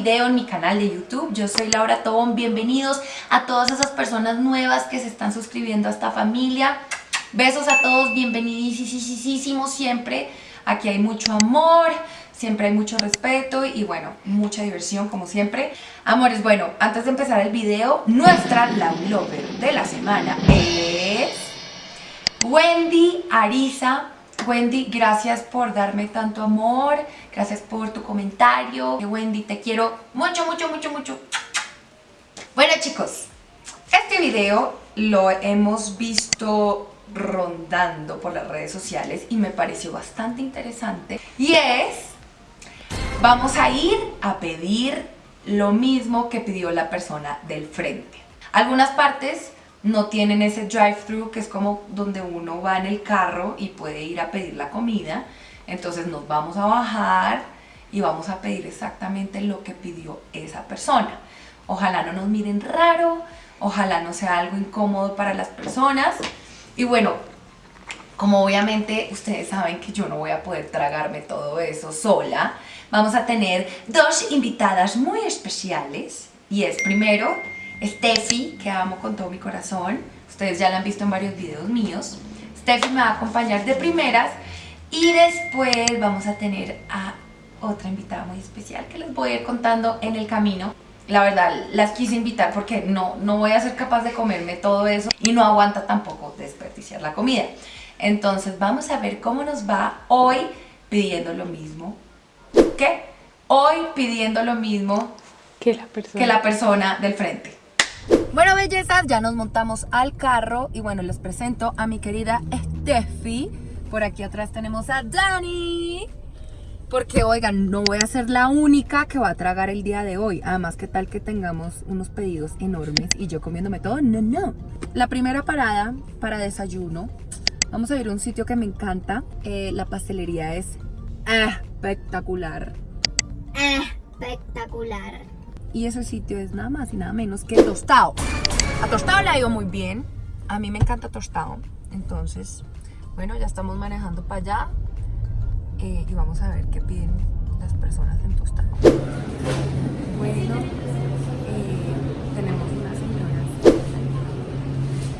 video en mi canal de YouTube. Yo soy Laura Tobón. Bienvenidos a todas esas personas nuevas que se están suscribiendo a esta familia. Besos a todos, bienvenidísimos siempre. Aquí hay mucho amor, siempre hay mucho respeto y bueno, mucha diversión como siempre. Amores, bueno, antes de empezar el video, nuestra Love Lover de la semana es Wendy Ariza Wendy, gracias por darme tanto amor, gracias por tu comentario. Wendy, te quiero mucho, mucho, mucho, mucho. Bueno chicos, este video lo hemos visto rondando por las redes sociales y me pareció bastante interesante. Y es, vamos a ir a pedir lo mismo que pidió la persona del frente. Algunas partes no tienen ese drive-thru que es como donde uno va en el carro y puede ir a pedir la comida. Entonces nos vamos a bajar y vamos a pedir exactamente lo que pidió esa persona. Ojalá no nos miren raro, ojalá no sea algo incómodo para las personas. Y bueno, como obviamente ustedes saben que yo no voy a poder tragarme todo eso sola, vamos a tener dos invitadas muy especiales. Y es primero Steffi, que amo con todo mi corazón. Ustedes ya la han visto en varios videos míos. Steffi me va a acompañar de primeras y después vamos a tener a otra invitada muy especial que les voy a ir contando en el camino. La verdad, las quise invitar porque no, no voy a ser capaz de comerme todo eso y no aguanta tampoco desperdiciar la comida. Entonces vamos a ver cómo nos va hoy pidiendo lo mismo. ¿Qué? Hoy pidiendo lo mismo que la persona, que la persona del frente. Bueno, bellezas, ya nos montamos al carro y bueno, les presento a mi querida Steffi. Por aquí atrás tenemos a Dani. Porque, oigan, no voy a ser la única que va a tragar el día de hoy. Además, ¿qué tal que tengamos unos pedidos enormes y yo comiéndome todo? No, no. La primera parada para desayuno. Vamos a ir a un sitio que me encanta. Eh, la pastelería es espectacular. Espectacular y ese sitio es nada más y nada menos que Tostado. A Tostado le ha ido muy bien, a mí me encanta Tostado, entonces, bueno, ya estamos manejando para allá eh, y vamos a ver qué piden las personas en Tostado. Bueno, eh, tenemos unas señoras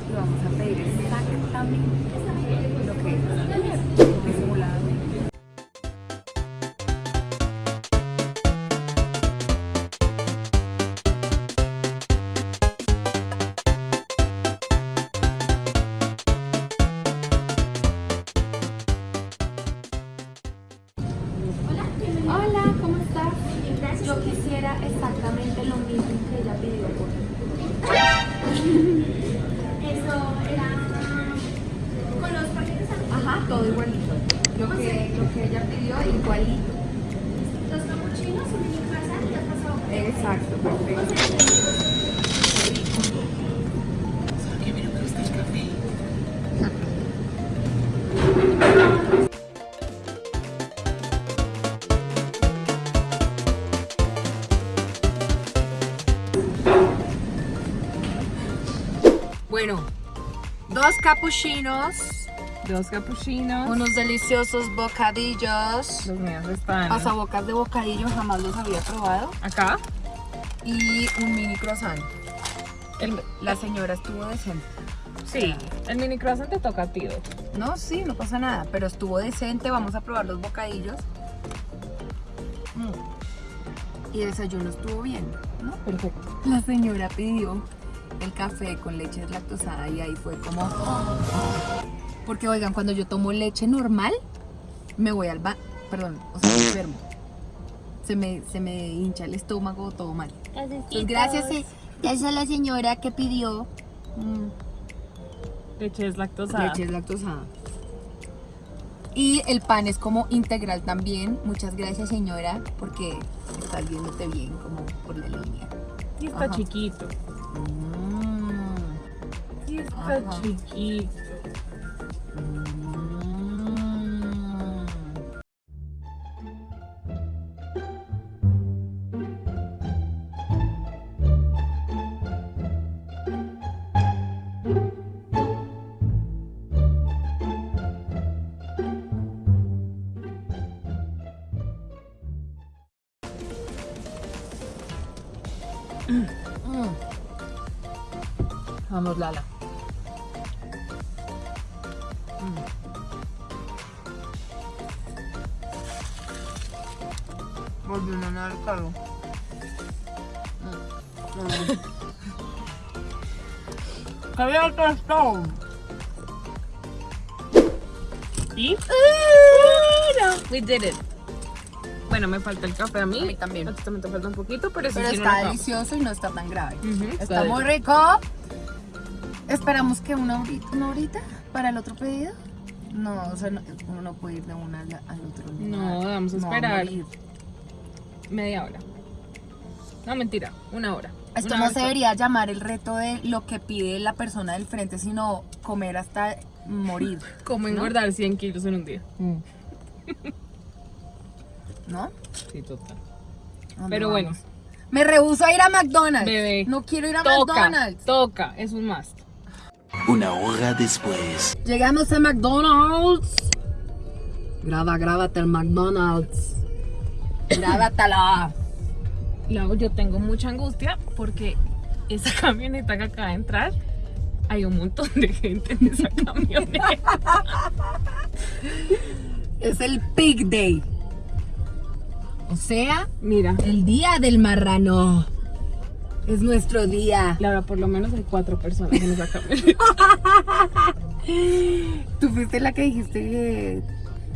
y vamos a pedir exactamente dos capuchinos dos capuchinos. Unos deliciosos bocadillos. Los míos están. Pasabocas de bocadillo, jamás los había probado. Acá. Y un mini croissant. la señora estuvo decente. Sí, el mini croissant te toca a ti. No, sí, no pasa nada, pero estuvo decente. Vamos a probar los bocadillos. Mm. Y el desayuno estuvo bien, ¿no? Perfecto. La señora pidió el café con leche deslactosada y ahí fue como... Porque oigan, cuando yo tomo leche normal, me voy al ba... Perdón, o sea, me enfermo. Se me, se me hincha el estómago, todo mal. Pues gracias, eh, gracias a la señora que pidió... Mm, leche deslactosada. Leche deslactosada. Y el pan es como integral también. Muchas gracias, señora, porque estás viéndote bien como por la línea. Y está chiquito así está Ajá. Mm. Mm. Vamos, Lala. Volvió una. ¡Qué bien que estoy! ¿Y? We did it. Bueno, me falta el café a mí. A mí también. A ti también te falta un poquito, pero eso Pero sí no está delicioso y no está tan grave. Está muy rico. Esperamos que una horita, una horita para el otro pedido. No, o sea, no- uno no puede ir de una al, al otro. No, vamos a No, esperar. morir. Media hora. No, mentira, una hora. Esto Una no hora se debería llamar el reto de lo que pide la persona del frente, sino comer hasta morir, Como engordar 100 kilos en un día. ¿no? Sí, total. ¿Dónde Pero bueno. Me rehuso a ir a McDonald's. Bebé. No quiero ir a Toca, McDonald's. toca, es un must. Una hora después. Llegamos a McDonald's. Graba, grábate el McDonald's. Grábatela. Luego yo tengo mucha angustia porque esa camioneta que acaba de entrar, hay un montón de gente en esa camioneta. Es el Pig Day. O sea, Mira, el día del marrano. Es nuestro día. Laura, por lo menos hay cuatro personas en esa camioneta. Tú fuiste la que dijiste que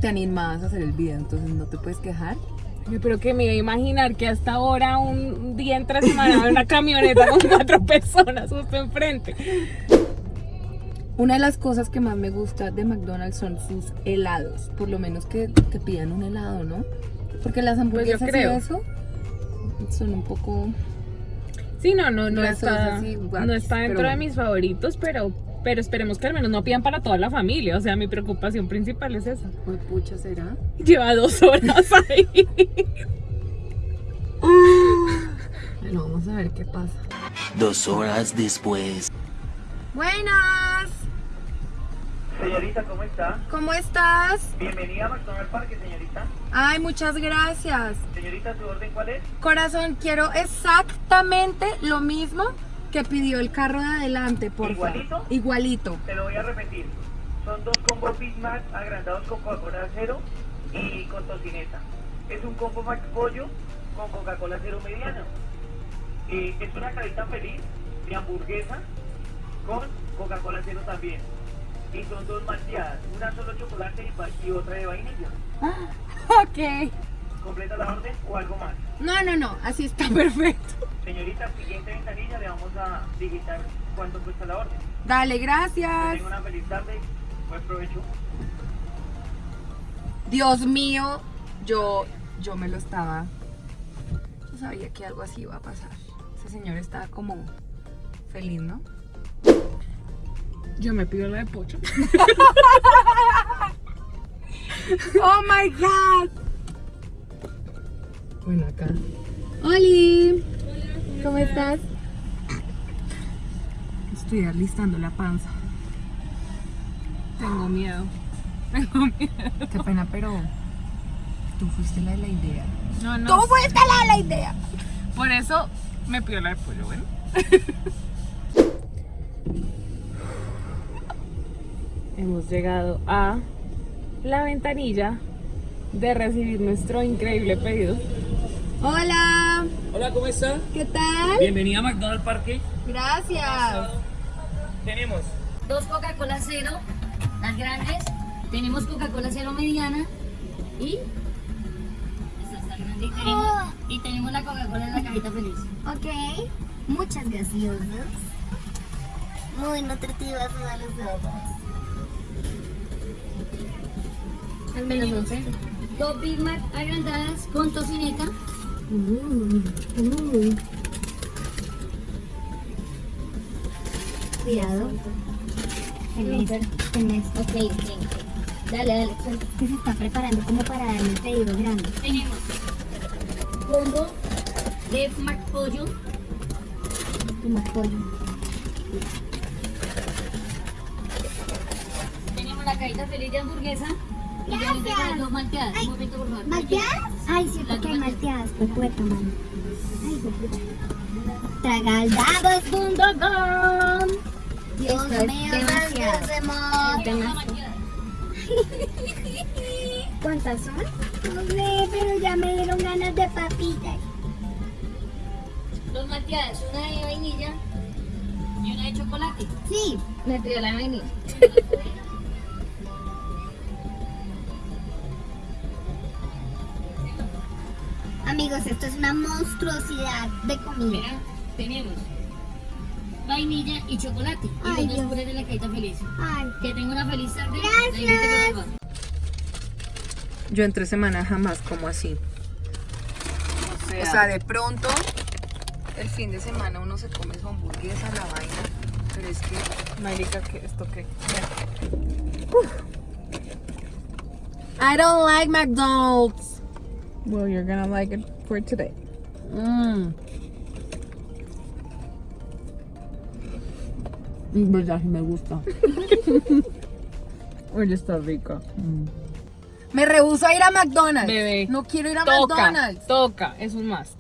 te animabas a hacer el video, entonces no te puedes quejar. Pero que me iba a imaginar que hasta ahora, un día entre semana, una camioneta con cuatro personas justo enfrente. Una de las cosas que más me gusta de McDonald's son sus helados. Por lo menos que te pidan un helado, ¿no? Porque las hamburguesas y creo. eso son un poco... Sí, no, no, no está, y no está dentro pero de mis favoritos, pero, pero esperemos que al menos no pidan para toda la familia. O sea, mi preocupación principal es esa. Uy, pucha, ¿será? Lleva dos horas ahí. Bueno, vamos a ver qué pasa. Dos horas después. Buenas, Señorita, ¿cómo está? ¿cómo estás? Bienvenida a McDonald's Parque, señorita. Ay, muchas gracias. Señorita, ¿su orden cuál es? Corazón, quiero exactamente lo mismo que pidió el carro de adelante, por favor. ¿Igualito? Igualito. Te lo voy a repetir. Son dos combos Big Mac agrandados con Coca-Cola cero y con tocineta. Es un combo Mac Pollo con Coca-Cola cero mediana. Eh, es una carita feliz de hamburguesa con Coca-Cola cero también. Y son dos malteadas, una solo chocolate y otra de vainilla. Ok. ¿Completa la orden o algo más? No, no, no, así está perfecto. Señorita, siguiente ventanilla le vamos a digitar cuánto cuesta la orden. Dale, Que gracias. tenga una feliz tarde. Buen provecho. Dios mío, yo, yo me lo estaba. Yo sabía que algo así iba a pasar. Ese señor estaba como feliz, ¿no? Yo me pido la de pocho. Oh my god. Bueno, acá. Oli. ¿Cómo estás? Estoy alistando la panza. Tengo miedo. Tengo miedo. Qué pena, pero tú fuiste la de la idea. No, no. Tú fuiste la de la idea. Por eso me pido la de pollo, bueno. Hemos llegado a la ventanilla de recibir nuestro increíble pedido. Hola. Hola, ¿cómo está? ¿Qué tal? Bienvenida a McDonald's Parque. Gracias. Tenemos dos Coca-Cola cero, las grandes. Tenemos Coca-Cola cero mediana y. Esta está grande y tenemos, y tenemos la Coca-Cola en la cajita feliz. Ok, muchas gaseosas. Muy nutritivas todas las drogas. Al menos 11. Dos Big Mac agrandadas con tocineta. Cuidado. En esto, en esto. Ok, ok, ok. Dale, dale. Que se está preparando como para darle el pedido grande. Tenemos combo de Mac Pollo. Como pollo. Tenemos la cajita feliz de hamburguesa. Gracias. Dos malteadas. Un momento, por favor. ¿Malteadas? Ay, cierto que hay malteadas. Pues puerta, mano. Ay, pues pucha. Tragaldabos.com Dios Esto es mío, demasiado. ¿Cuántas son? No sé, pero ya me dieron ganas de papitas. Dos malteadas. Una de vainilla y una de chocolate. Sí, Me pidió la de vainilla. amigos, esto es una monstruosidad de comida. Mira, tenemos vainilla y chocolate. Y Ay, los dos Dios. de la cajita feliz. Ay, Que tenga una feliz tarde. Gracias. Yo entre semana jamás como así. O sea, de pronto, el fin de semana uno se come su hamburguesa, la vaina. Pero es que, Marica, ¿qué? ¿Esto qué? I don't like McDonald's. Well, you're gonna like it for today. Mmm. En verdad, me gusta. Oye, está rica. Me rehuso a ir a McDonald's. Bebé. No quiero ir a Toca, McDonald's. toca, es un must.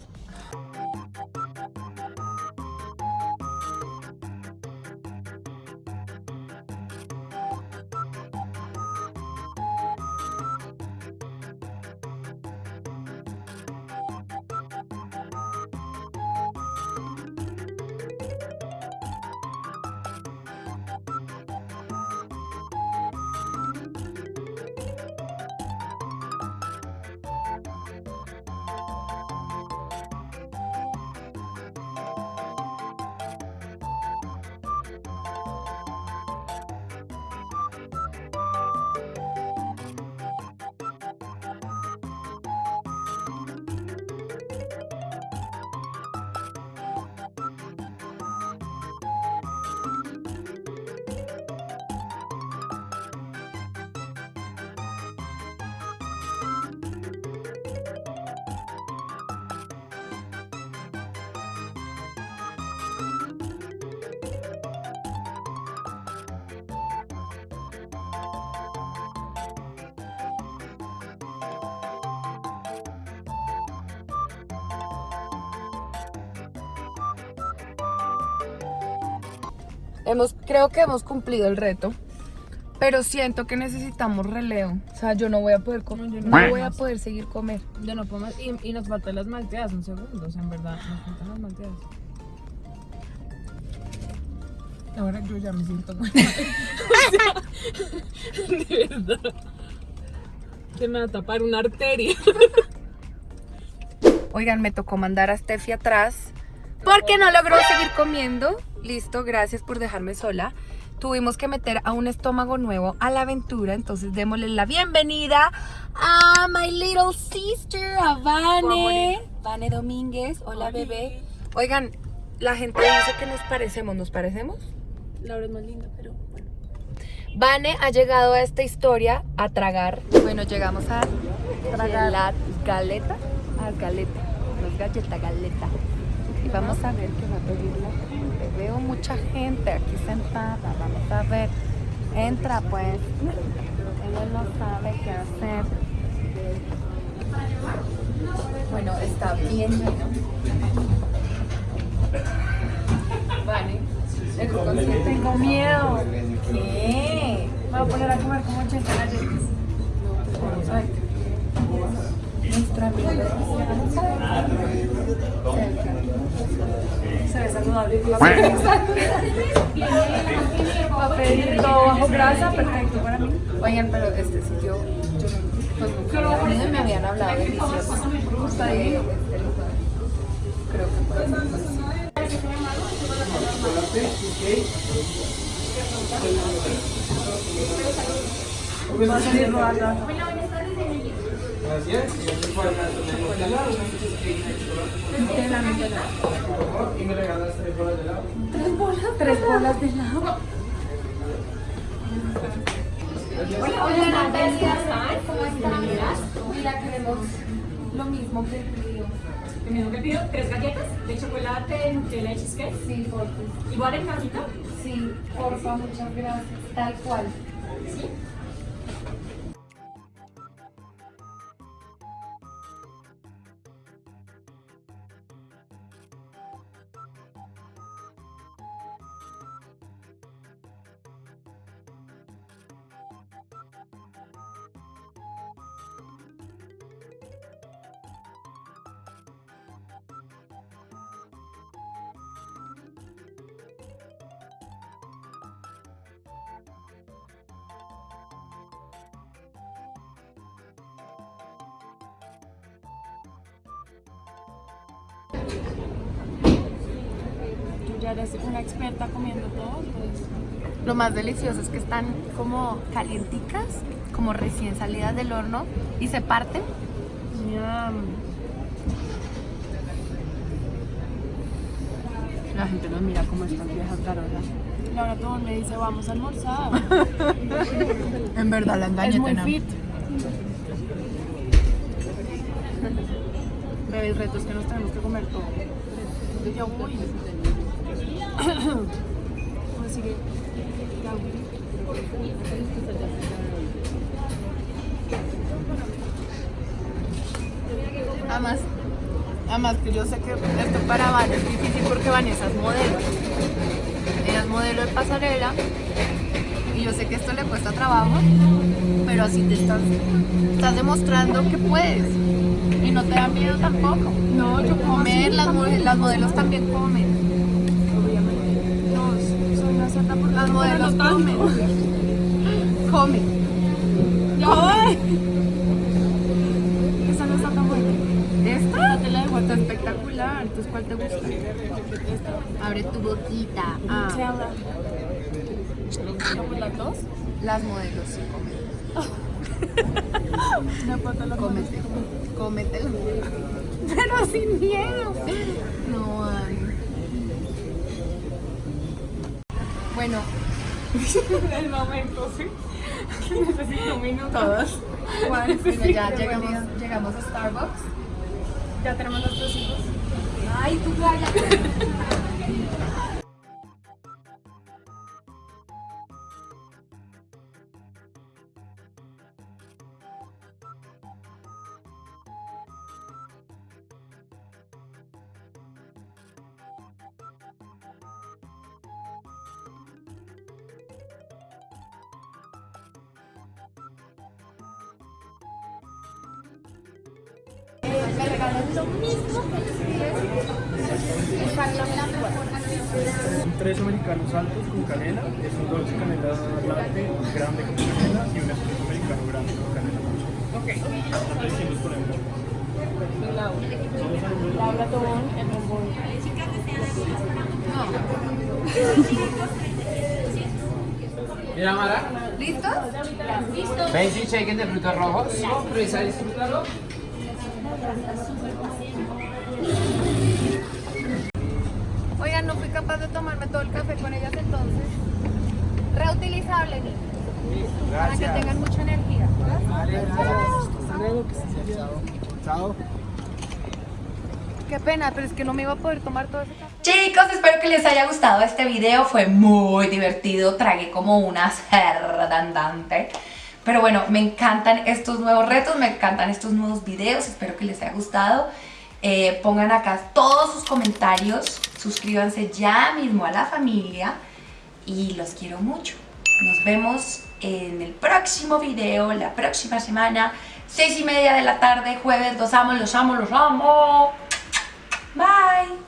Hemos, creo que hemos cumplido el reto. Pero siento que necesitamos relevo. O sea, yo no voy a poder comer. No, no. voy a poder seguir comer. Yo no puedo más. Y, y nos faltan las malteadas, un segundo. O sea, en verdad, nos faltan las malteadas. Ahora yo ya me siento mal. O sea, de verdad. Se me va a tapar una arteria. Oigan, me tocó mandar a Steffi atrás porque no logró seguir comiendo. Listo, gracias por dejarme sola. Tuvimos que meter a un estómago nuevo a la aventura, entonces démosle la bienvenida a my little sister, a Vane. Vane Domínguez, hola bebé. Oigan, la gente dice que nos parecemos, ¿nos parecemos? Laura es más linda, pero bueno. Vane ha llegado a esta historia a tragar. Bueno, llegamos a tragar la galeta. A galeta. No es galleta, galeta. Vamos a ver qué va a pedir la gente. Veo mucha gente aquí sentada. Vamos a ver. Entra pues. Ella no sabe qué hacer. Bueno, está bien lleno. Vale. Tengo miedo. ¿Qué? Me voy a poner a comer como 80 galletas. A ver. Nuestra. Se ve saludable. Pedir todo bajo grasa, perfecto para mí. Oigan, pero este sitio, yo pues nunca me habían hablado delicioso de este lugar. Creo que puede ser. Va a salir rodada. Tres bolas de helado. ¿Cómo están? Mira, queremos lo mismo que el río. Lo mismo que pido, tres galletas de chocolate, Nutella y cheesecake. Sí, porfa. Igual en cajita. Sí, porfa, muchas gracias. Tal cual. Ya eres una experta comiendo todo, pues Lo más delicioso es que están como calienticas, como recién salidas del horno y se parten. La gente nos mira como estas viejas carolas. Laura todo me dice, vamos a almorzar. En verdad la engañé. es muy tena. fit. Bebé, el reto es que nos tenemos que comer todo. Ya voy. Así que. Además, que yo sé que esto para Van es difícil porque Vanessa es modelo. Ella modelo de pasarela y yo sé que esto le cuesta trabajo, pero así te estás, estás demostrando que puedes y no te da miedo tampoco. No, yo Comer, las, modelos también comen. Obviamente. No, soy una santa por Las modelos comen. Comen. Voy. Esa no está tan buena. ¿Esta? te la dejo Está espectacular. Entonces, ¿cuál te gusta? Abre tu boquita. Ah. ¿Como las dos? las modelos sí comen. Una pata la Cómete, cómetelo. Pero sin miedo. No, ay. Bueno, El momento, sí. Necesito un minuto. todos. Bueno, ya llegamos, llegamos a Starbucks. Ya tenemos nuestros hijos. Ay, tú cállate. Canela, es un dulce canela latte grande con canela y un espresso americano grande con canela. Ok. Ahí sí nos ponemos. Laura Tobón, el bombón. Mira, Mara. ¿Listos? Basic shaken de frutos rojos. Prueba a disfrutarlo. Oigan, no fui capaz de tomarme todo el café con ellas entonces. Reutilizable, para que tengan mucha energía. Chao. Qué pena, pero es que no me iba a poder tomar todo ese café. Chicos, espero que les haya gustado este video, fue muy divertido, tragué como una cerda andante. Pero bueno, me encantan estos nuevos retos, me encantan estos nuevos videos, espero que les haya gustado. Eh, pongan acá todos sus comentarios, suscríbanse ya mismo a la familia y los quiero mucho. Nos vemos en el próximo video, la próxima semana, seis y media de la tarde, jueves, los amo, los amo, los amo. Bye.